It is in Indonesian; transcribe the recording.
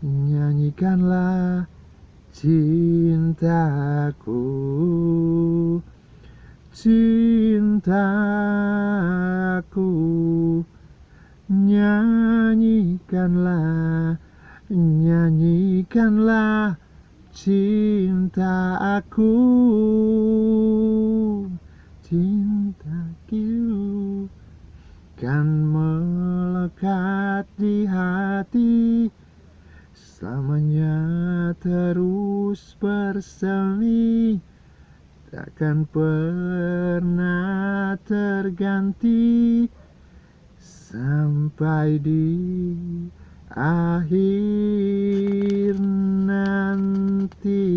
Nyanyikanlah cintaku. Cintaku. Nyanyikanlah Nyanyikanlah cinta aku Cintaku Kan melekat di hati Selamanya terus bersemi Takkan pernah terganti. Sampai di akhir nanti